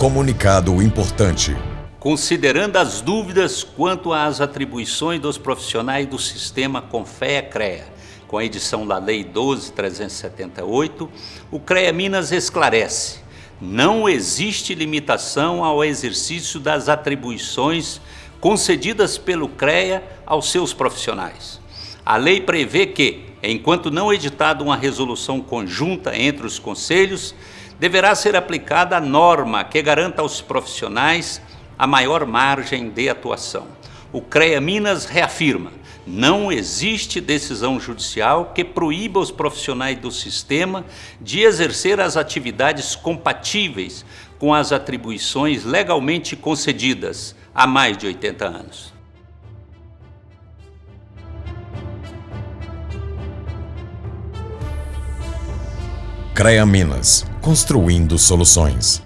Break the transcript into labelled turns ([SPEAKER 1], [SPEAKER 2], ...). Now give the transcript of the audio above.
[SPEAKER 1] Comunicado importante.
[SPEAKER 2] Considerando as dúvidas quanto às atribuições dos profissionais do sistema Confea-CREA, com a edição da Lei 12.378, o CREA Minas esclarece não existe limitação ao exercício das atribuições concedidas pelo CREA aos seus profissionais. A lei prevê que, enquanto não editada uma resolução conjunta entre os conselhos, deverá ser aplicada a norma que garanta aos profissionais a maior margem de atuação. O CREA Minas reafirma não existe decisão judicial que proíba os profissionais do sistema de exercer as atividades compatíveis com as atribuições legalmente concedidas há mais de 80 anos.
[SPEAKER 1] CREA Minas, construindo soluções.